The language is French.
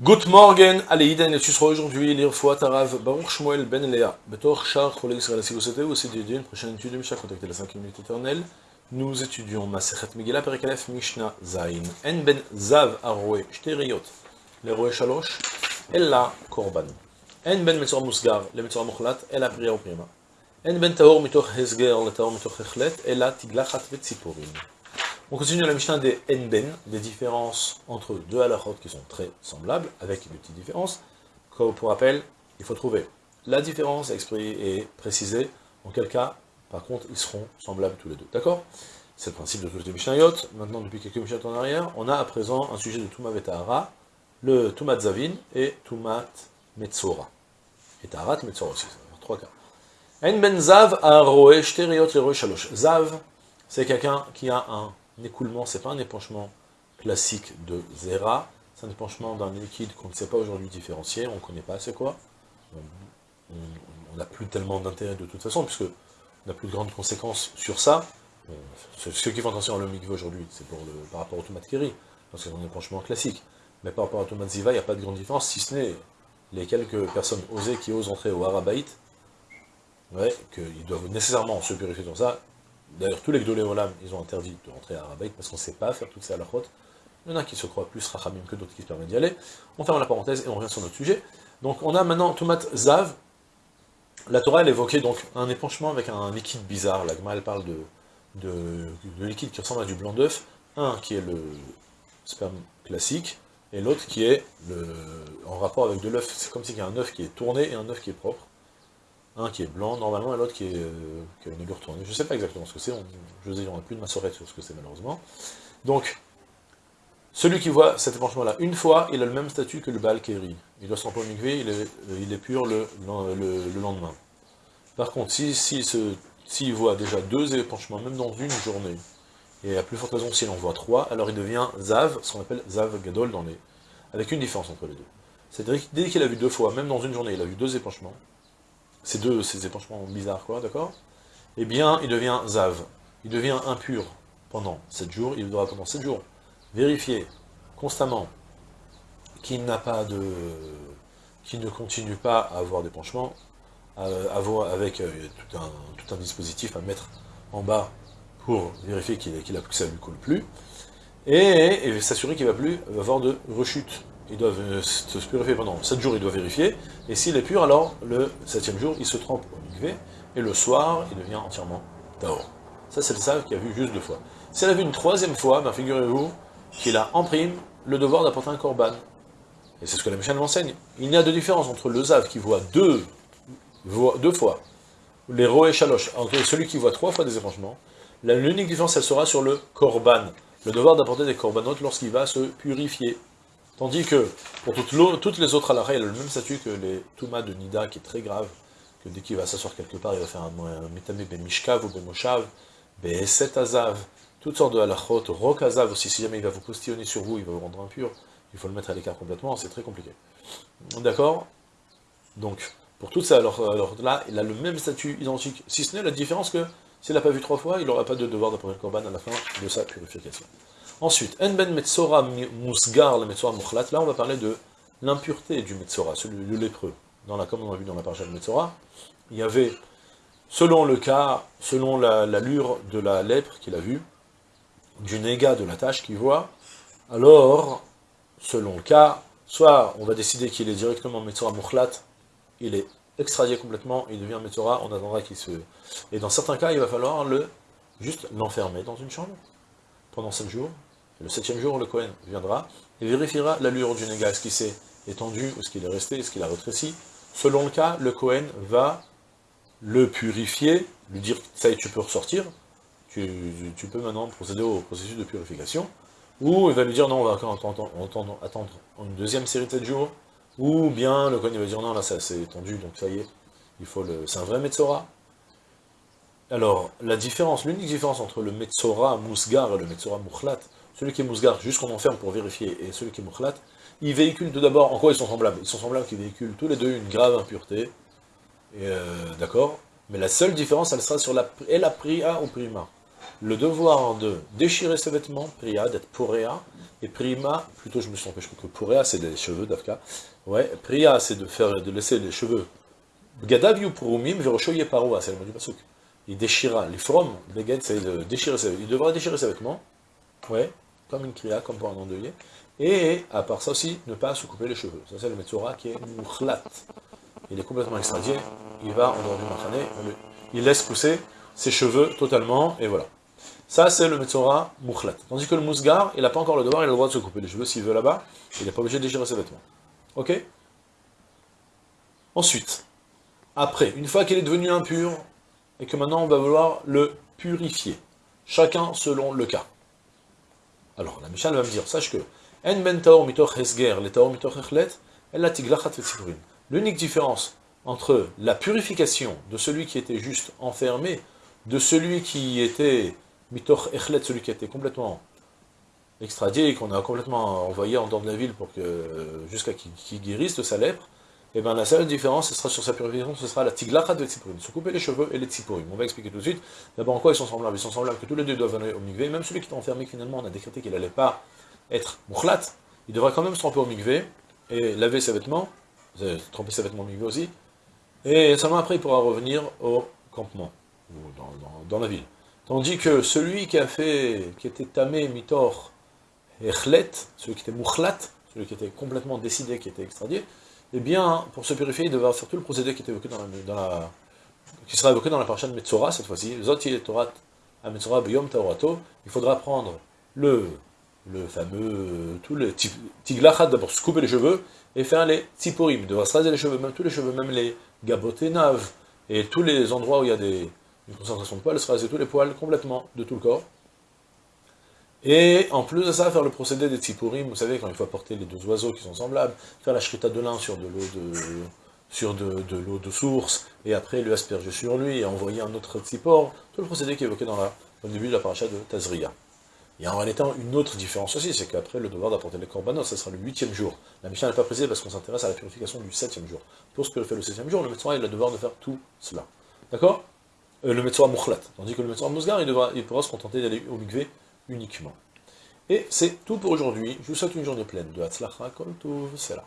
Good morning, allez, Iden, et tu seras aujourd'hui lire Fouat Tarav, Baruch Shmuel Ben Léa, Betor Char, Chole Israël, si vous souhaitez aussi dédier une prochaine étude de Mishnah, la 5 minutes éternelle. Nous étudions Masechet Megillah, Perikalef, Mishnah, Zain, En Ben Zav, Aroe, Shteriot, les Roe Shalosh, Ella Korban. En Ben Metzor Musgar, le Metzor Mochlat, Ella Priya Prima. En Ben Taor, Mitoch Hezger, le Taor, Mitoch Echlet, Ella Tiglachat Vetziporim. On continue la Mishnah des Enben, des différences entre deux halachot qui sont très semblables, avec des petites différences. Comme pour rappel, il faut trouver la différence et préciser en quel cas, par contre, ils seront semblables tous les deux. D'accord? C'est le principe de tous les Mishnayot. Maintenant, depuis quelques Mishnayot en arrière, on a à présent un sujet de Tumat Vetahara, le Tumat Zavin et Tumat Metzora. Et Taharat Metzora aussi, ça va faire trois cas. En ben Zav a roe shteriot shalosh. Zav, c'est quelqu'un qui a un L'écoulement, ce n'est pas un épanchement classique de Zera, c'est un épanchement d'un liquide qu'on ne sait pas aujourd'hui différencier, on ne connaît pas c'est quoi. On n'a plus tellement d'intérêt de toute façon, puisque on n'a plus de grandes conséquences sur ça. ceux qui font attention à l'omigve aujourd'hui, c'est pour le, par rapport au tomate keri, parce que c'est un épanchement classique. Mais par rapport au tomate ziva, il n'y a pas de grande différence, si ce n'est les quelques personnes osées qui osent entrer au Harabaït, ouais, qu'ils doivent nécessairement se purifier dans ça, D'ailleurs, tous les Gdoléolam, ils ont interdit de rentrer à Arabaït parce qu'on ne sait pas faire toutes ces halachot. Il y en a qui se croient plus rachamim que d'autres qui se permettent d'y aller. On ferme la parenthèse et on revient sur notre sujet. Donc on a maintenant Tomat Zav. La Torah, elle évoquait donc un épanchement avec un liquide bizarre. La elle parle de, de, liquide qui ressemble à du blanc d'œuf. Un qui est le sperme classique, et l'autre qui est le, en rapport avec de l'œuf. C'est comme s'il y a un œuf qui est tourné et un œuf qui est propre un qui est blanc normalement et l'autre qui est, euh, qui a une. Je ne sais pas exactement ce que c'est, je vous ai plus de ma sur ce que c'est malheureusement. Donc, celui qui voit cet épanchement-là une fois, il a le même statut que le Baal Keri. Il doit s'en il est, euh, il est pur le, le, lendemain. Par contre, s'il si, si, voit déjà deux épanchements, même dans une journée, et à plus forte raison s'il en voit trois, alors il devient Zav, ce qu'on appelle Zav Gadol, dans les... avec une différence entre les deux. C'est-à-dire dès qu'il a vu deux fois, même dans une journée, il a vu deux épanchements, ces deux, ces épanchements bizarres, quoi, d'accord? Eh bien, il devient zav, il devient impur pendant 7 jours, il devra pendant 7 jours vérifier constamment qu'il n'a pas de... qu'il ne continue pas à avoir d'épanchement, avec euh, tout, un, dispositif à mettre en bas pour vérifier qu'il a, que ça ne lui coule plus, et, s'assurer qu'il ne va plus avoir de rechute ils doivent euh, se purifier pendant 7 jours, il doit vérifier, et s'il est pur, alors le 7 jour, il se trempe au mikvé, et le soir, il devient entièrement taor. Ça, c'est le sav qui a vu juste deux fois. S'il a vu une troisième fois, ben, figurez-vous qu'il a en prime le devoir d'apporter un korban. Et c'est ce que la Michel m'enseigne. Il y a de différence entre le zav qui voit deux, fois, les roé chaloche, entre celui qui voit trois fois des épanchements, l'unique différence, elle sera sur le korban, le devoir d'apporter des corbanotes lorsqu'il va se purifier. Tandis que, pour toutes, les autres halakha, il a le même statut que les Touma de Nida, qui est très grave, que dès qu'il va s'asseoir quelque part, il va faire un, un ben mishkav ou ben moshav, be'eset azav, toutes sortes de halachot, rok azav aussi, si jamais il va vous postillonner sur vous, il va vous rendre impur, il faut le mettre à l'écart complètement, c'est très compliqué. D'accord? Donc, pour tout ça, alors, là, il a le même statut identique, si ce n'est la différence que, s'il n'a pas vu trois fois, il n'aura pas de devoir d'apporter le korban à la fin de sa purification. Ensuite, En ben Metzora Musgar, le Metzora Mukhlat, là on va parler de l'impureté du Metzora, celui du lépreux. Comme on a vu dans la parasha de Metzora, il y avait, selon le cas, selon l'allure de la lèpre qu'il a vue, du négat de la tâche qu'il voit, alors, selon le cas, soit on va décider qu'il est directement Metzora Mukhlat, il est extradié complètement, il devient Metzora, on attendra qu'il se... Et dans certains cas, il va falloir le juste l'enfermer dans une chambre, pendant 7 jours, le septième jour, le Cohen viendra et vérifiera l'allure du négat, est-ce qu'il s'est étendu, est-ce qu'il est resté, est-ce qu'il a rétréci? Selon le cas, le Cohen va le purifier, lui dire, ça y est, tu peux ressortir, tu, peux maintenant procéder au processus de purification, ou il va lui dire, non, on va attendre, attendre une deuxième série de 7 jours, ou bien le Cohen va dire, non, là, ça s'est étendu, donc ça y est, il faut le... c'est un vrai Metzora, alors, la différence, l'unique différence entre le Metzora Mousgar et le Metzora Mouchlat, celui qui est Mousgar, juste qu'on enferme pour vérifier, et celui qui est Mouchlat, ils véhiculent tout d'abord, en quoi ils sont semblables? Ils sont semblables qu'ils véhiculent tous les deux une grave impureté, euh, d'accord? Mais la seule différence, elle sera sur la, et la Priya ou Prima. le devoir de déchirer ses vêtements, priya, d'être poréa, et prima, plutôt je me suis crois que poréa c'est des cheveux d'Afka, ouais, priya c'est de faire, de laisser les cheveux, gadav purumim veroshoye paroa, c'est le mot du il déchira, les from, c'est de déchirer il devra déchirer ses vêtements, ouais, comme une kriya, comme pour un endeuillé, et à part ça aussi, ne pas se couper les cheveux, ça c'est le Metzora qui est mouchlat, il est complètement extradié, il va en dehors du machane, il laisse pousser ses cheveux totalement, et voilà. Ça, c'est le Metzora Mouchlat. Tandis que le Mousgar, il n'a pas encore le devoir, il a le droit de se couper les cheveux s'il veut là-bas, il n'est pas obligé de déchirer ses vêtements. Ok? Ensuite, après, une fois qu'il est devenu impur, et que maintenant on va vouloir le purifier, chacun selon le cas. Alors, la Mishnah va me dire, sache que, En ben taor mitoch hesger, echlet, la tiglachat L'unique différence entre la purification de celui qui était juste enfermé, de celui qui était Mitoch Echlet, celui qui été complètement extradié, qu'on a complètement envoyé en dehors de la ville pour que jusqu'à qu'il guérisse de sa lèpre, et eh bien la seule différence, ce sera sur sa purification, ce sera la tiglachat de tzipurim, se couper les cheveux et les tzipurim. On va expliquer tout de suite. D'abord, en quoi ils sont semblables Ils sont semblables que tous les deux doivent aller au mikvé, même celui qui est enfermé, finalement, on a décrété qu'il n'allait pas être mouchlat, il devrait quand même se tromper au mikvé, et laver ses vêtements, tromper ses vêtements au mikvé aussi, et seulement après il pourra revenir au campement, ou dans la ville. Tandis que celui qui a fait, qui était tamé, mitor, echlet, celui qui était mouchlat, celui qui était complètement décidé, qui était extradié, eh bien, pour se purifier, il devait avoir surtout le procédé qui était évoqué dans la, dans la qui sera évoqué dans la parasha de Metzora, cette fois-ci, il faudra prendre le, le fameux, tout le tiglachat, d'abord se couper les cheveux, et faire les tziporim, il devra se raser les cheveux, même tous les cheveux, même les gabotenaves, et tous les endroits où il y a des, une concentration de poils, se raser tous les poils complètement de tout le corps. Et en plus de ça, faire le procédé des tzipurim, vous savez, quand il faut apporter les deux oiseaux qui sont semblables, faire la shrita de lin sur de l'eau de source, et après le asperger sur lui, et envoyer un autre tzipor, tout le procédé qui est évoqué dans la, début de la paracha de Tazria. Il y a en réalité une autre différence aussi, c'est qu'après le devoir d'apporter les korbanos, ce sera le huitième jour. La mission n'est pas précisée parce qu'on s'intéresse à la purification du septième jour. Pour ce que fait le septième jour, le médecin a le devoir de faire tout cela. D'accord? Euh, le Metzora Mouchlat. Tandis que le Metzora Mousgar, il, devra, il pourra se contenter d'aller au Mikvé uniquement. Et c'est tout pour aujourd'hui. Je vous souhaite une journée pleine de Hatzlacha Kol c'est là.